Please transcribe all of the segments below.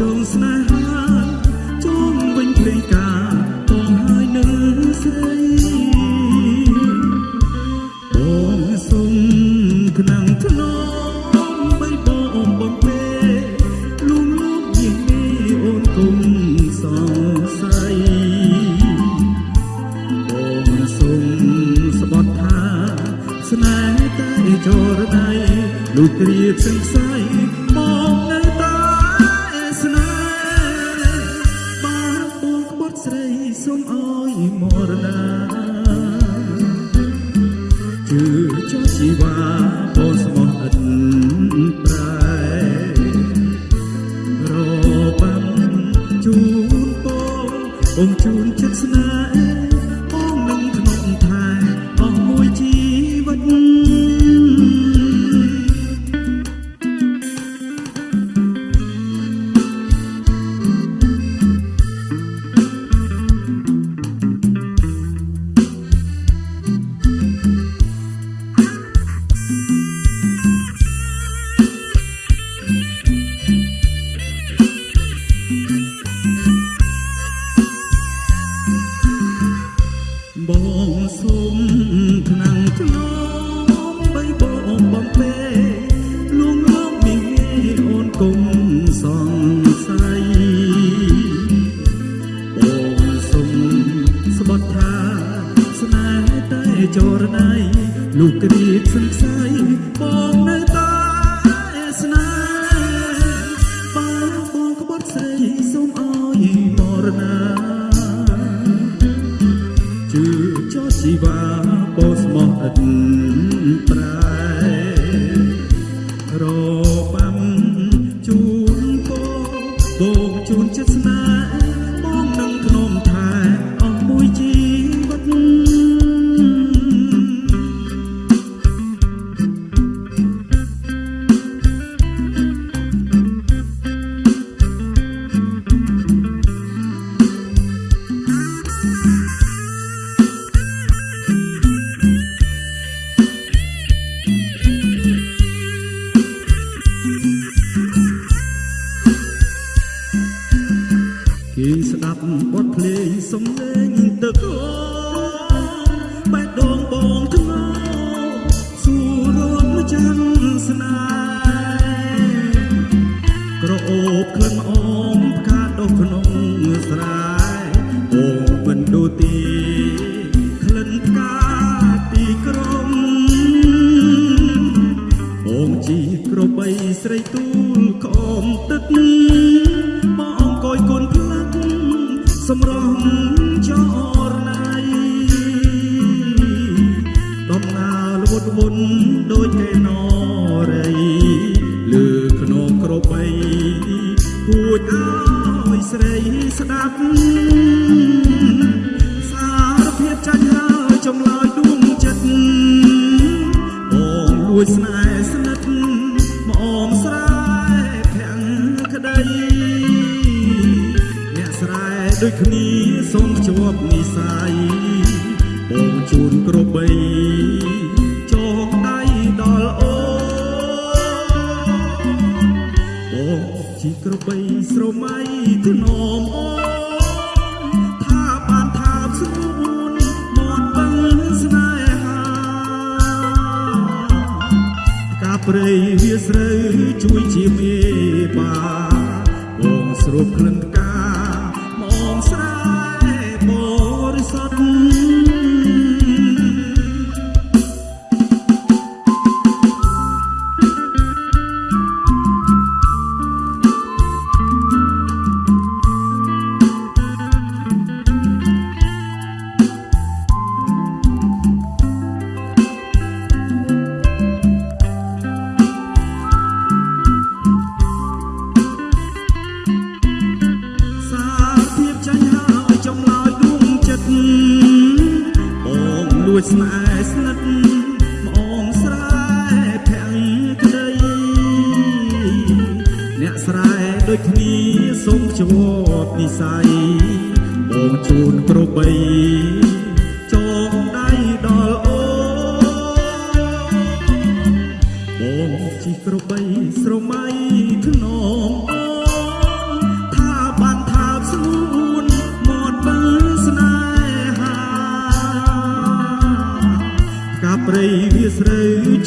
ចងស្នេហាចងវិញភ្លេងការបងហើយនៅស្រីបងសុំខ្នងធ្នមបីបងបំពេលួងលោមជាងនេះអូនគុំសង្ស័យបងសុំស្បត់ថាស្នេហ៍តែចរណៃលុះគ្រាសង្ស័យ បងសុំថ្នាំងធ្នមបីបងបំពេលួងលោមមីអូនគុំសង្ស័យបងសុំស្បត់ថាស្នេហ៍តែចរណៃលុះគ្រាសង្ស័យបងនៅ ភ្លេងសំឡេងទឹកអូបេះដូងបងថ្នោសួររំចាំស្នេហ៍ក្រអូបក្លិនអមផ្កាដុះក្នុងស្រែបងមិនដូទីក្លិនផ្កាទីក្រុងបងជីក្របីស្រីទូលក្អមទឹក សម្រងចរណៃដំណើរល្វត់វន់ដូចហេណរីលើខ្នងក្របីគួចឲ្យស្រីស្ដាប់សារភាពចាញ់ហើយចម្លើយដួងចិត្តបងលួចស្នេហ៍ ជូនក្របីចងដៃដល់អូបងជីក្របីស្រមៃធ្នមអូថាបានថាស្រួនមកបឹងស្នេហាការព្រៃវាស្រូវជួយជាមេបាបងស្រូបក្លិនផ្កាមកស្រែបរិសុទ្ធ ស្នេហ៍ស្និទ្ធមកងស្រែភ័យក្តីអ្នកស្រែដូចគ្នាសូមជាប់និស័យបងជូនក្របី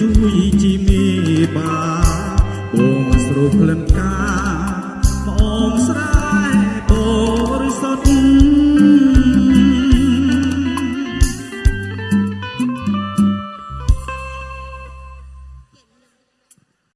រូវ